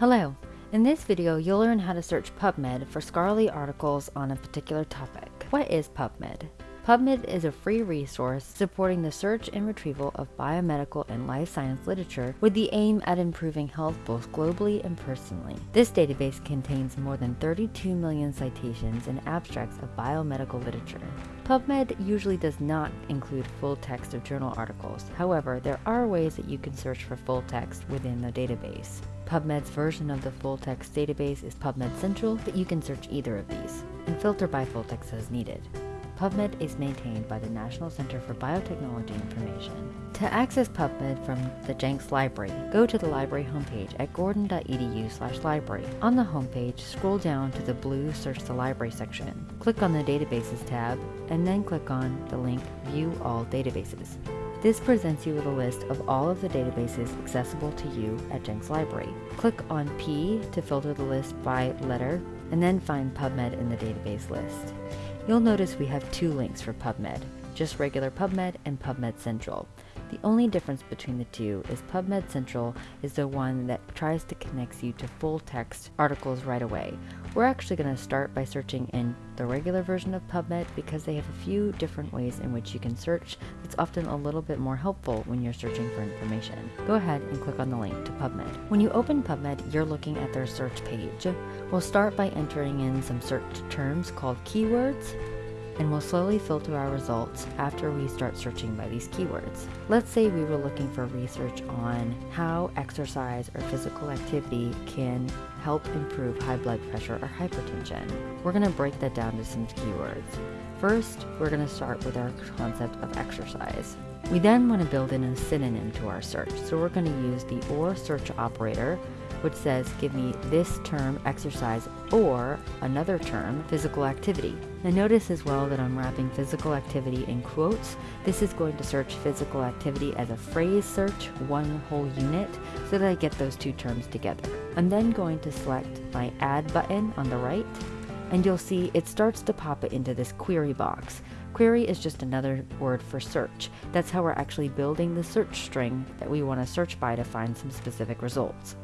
Hello! In this video, you'll learn how to search PubMed for scholarly articles on a particular topic. What is PubMed? PubMed is a free resource supporting the search and retrieval of biomedical and life science literature with the aim at improving health both globally and personally. This database contains more than 32 million citations and abstracts of biomedical literature. PubMed usually does not include full text of journal articles. However, there are ways that you can search for full text within the database. PubMed's version of the full text database is PubMed Central, but you can search either of these and filter by full text as needed. PubMed is maintained by the National Center for Biotechnology Information. To access PubMed from the Jenks Library, go to the library homepage at gordon.edu library. On the homepage, scroll down to the blue Search the Library section. Click on the Databases tab, and then click on the link View All Databases. This presents you with a list of all of the databases accessible to you at Jenks Library. Click on P to filter the list by letter, and then find PubMed in the database list. You'll notice we have two links for PubMed, just regular PubMed and PubMed Central. The only difference between the two is PubMed Central is the one that tries to connect you to full text articles right away. We're actually going to start by searching in the regular version of PubMed because they have a few different ways in which you can search that's often a little bit more helpful when you're searching for information. Go ahead and click on the link to PubMed. When you open PubMed, you're looking at their search page. We'll start by entering in some search terms called keywords and we'll slowly filter our results after we start searching by these keywords. Let's say we were looking for research on how exercise or physical activity can help improve high blood pressure or hypertension. We're going to break that down to some keywords. First, we're going to start with our concept of exercise. We then want to build in a synonym to our search, so we're going to use the OR search operator which says give me this term exercise or another term physical activity. Now notice as well that I'm wrapping physical activity in quotes. This is going to search physical activity as a phrase search, one whole unit, so that I get those two terms together. I'm then going to select my add button on the right and you'll see it starts to pop it into this query box. Query is just another word for search. That's how we're actually building the search string that we want to search by to find some specific results.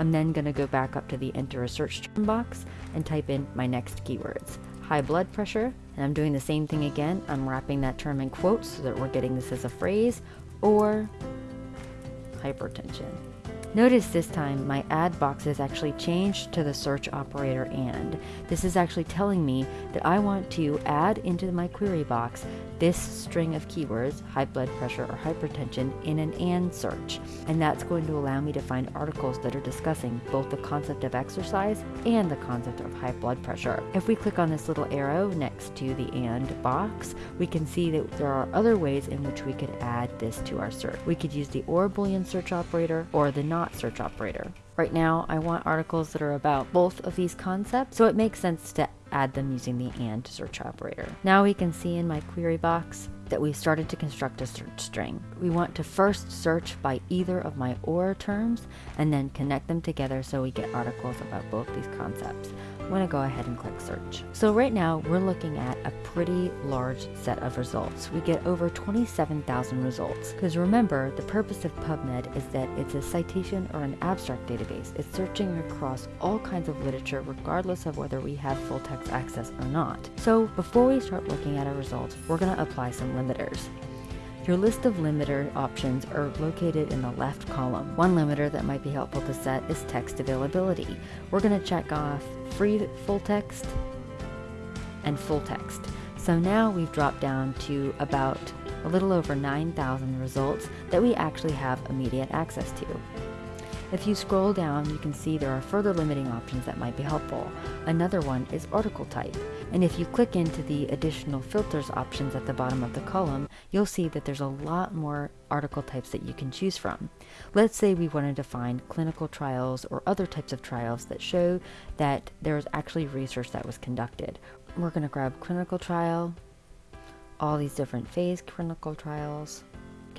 I'm then going to go back up to the enter a search term box and type in my next keywords. High blood pressure, and I'm doing the same thing again. I'm wrapping that term in quotes so that we're getting this as a phrase, or hypertension. Notice this time my add box is actually changed to the search operator and. This is actually telling me that I want to add into my query box this string of keywords, high blood pressure or hypertension, in an AND search. And that's going to allow me to find articles that are discussing both the concept of exercise and the concept of high blood pressure. If we click on this little arrow next to the AND box, we can see that there are other ways in which we could add this to our search. We could use the OR Boolean search operator or the NOT search operator. Right now, I want articles that are about both of these concepts, so it makes sense to add them using the AND search operator. Now we can see in my query box that we started to construct a search string. We want to first search by either of my OR terms and then connect them together so we get articles about both these concepts. I'm going to go ahead and click search. So right now we're looking at a pretty large set of results. We get over 27,000 results because remember the purpose of PubMed is that it's a citation or an abstract database. It's searching across all kinds of literature regardless of whether we have full text access or not. So before we start looking at our results, we're going to apply some limiters. Your list of limiter options are located in the left column. One limiter that might be helpful to set is text availability. We're going to check off free full text and full text. So now we've dropped down to about a little over 9,000 results that we actually have immediate access to. If you scroll down, you can see there are further limiting options that might be helpful. Another one is article type, and if you click into the additional filters options at the bottom of the column, you'll see that there's a lot more article types that you can choose from. Let's say we wanted to find clinical trials or other types of trials that show that there's actually research that was conducted. We're going to grab clinical trial, all these different phase clinical trials,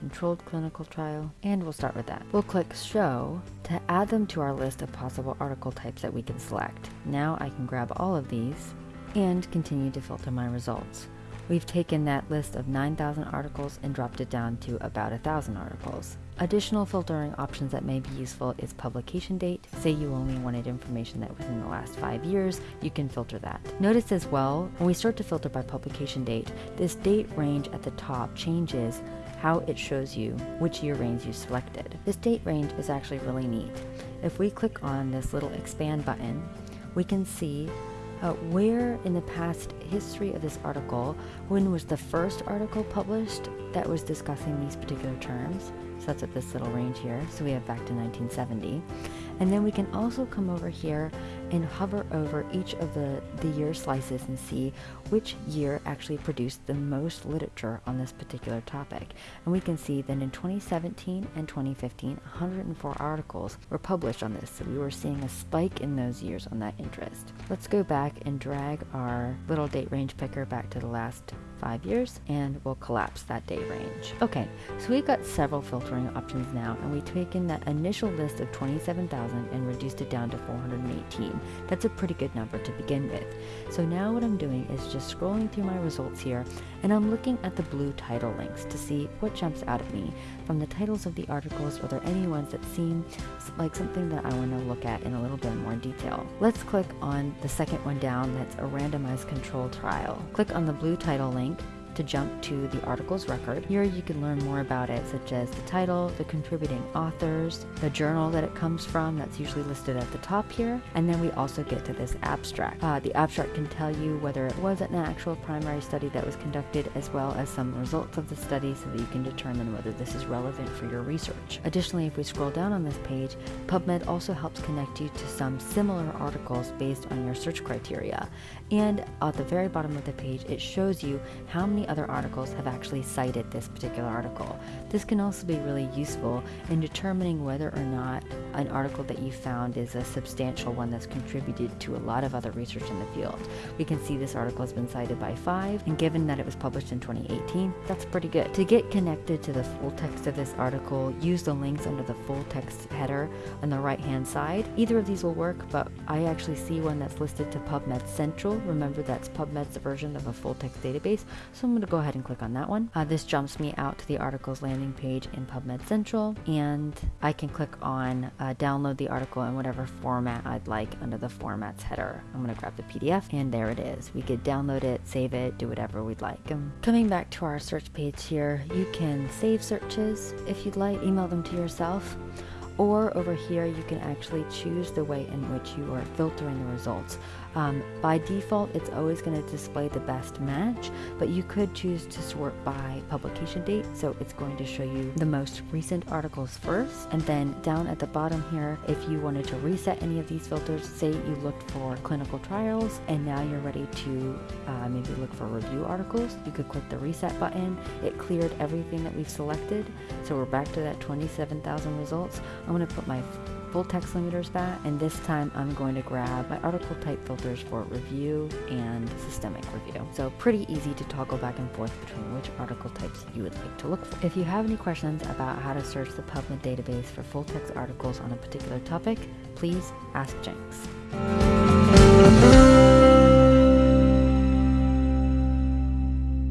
controlled clinical trial, and we'll start with that. We'll click Show to add them to our list of possible article types that we can select. Now I can grab all of these and continue to filter my results. we've taken that list of 9,000 articles and dropped it down to about 1,000 articles. Additional filtering options that may be useful is publication date. Say you only wanted information that within the last five years, you can filter that. Notice as well, when we start to filter by publication date, this date range at the top changes how it shows you which year range you selected. This date range is actually really neat. If we click on this little expand button, we can see uh, where in the past history of this article, when was the first article published that was discussing these particular terms. So that's at this little range here. So we have back to 1970. And then we can also come over here and hover over each of the, the year slices and see which year actually produced the most literature on this particular topic. And we can see that in 2017 and 2015, 104 articles were published on this. So we were seeing a spike in those years on that interest. Let's go back and drag our little date range picker back to the last five years and we'll collapse that day range. Okay, so we've got several filtering options now and we've taken that initial list of 27,000 and reduced it down to 418. That's a pretty good number to begin with. So now what I'm doing is just scrolling through my results here and I'm looking at the blue title links to see what jumps out at me. From the titles of the articles, are there any ones that seem like something that I want to look at in a little bit more detail? Let's click on the second one down that's a randomized control trial. Click on the blue title link think to jump to the article's record. Here you can learn more about it, such as the title, the contributing authors, the journal that it comes from, that's usually listed at the top here, and then we also get to this abstract. Uh, the abstract can tell you whether it was an actual primary study that was conducted, as well as some results of the study so that you can determine whether this is relevant for your research. Additionally, if we scroll down on this page, PubMed also helps connect you to some similar articles based on your search criteria. And at the very bottom of the page, it shows you how many other articles have actually cited this particular article. This can also be really useful in determining whether or not an article that you found is a substantial one that's contributed to a lot of other research in the field. We can see this article has been cited by five, and given that it was published in 2018, that's pretty good. To get connected to the full text of this article, use the links under the full text header on the right hand side. Either of these will work, but I actually see one that's listed to PubMed Central. Remember that's PubMed's version of a full text database, so I'm going to go ahead and click on that one. Uh, this jumps me out to the article's landing page in PubMed Central, and I can click on uh, download the article in whatever format I'd like under the formats header. I'm going to grab the PDF, and there it is. We could download it, save it, do whatever we'd like. Um, coming back to our search page here, you can save searches if you'd like, email them to yourself or over here you can actually choose the way in which you are filtering the results. Um, by default, it's always going to display the best match, but you could choose to sort by publication date. So it's going to show you the most recent articles first. And then down at the bottom here, if you wanted to reset any of these filters, say you looked for clinical trials and now you're ready to uh, maybe look for review articles, you could click the reset button. It cleared everything that we've selected. So we're back to that 27,000 results. I'm going to put my full text limiters back and this time I'm going to grab my article type filters for review and systemic review. So pretty easy to toggle back and forth between which article types you would like to look for. If you have any questions about how to search the PubMed database for full text articles on a particular topic, please ask Jenks.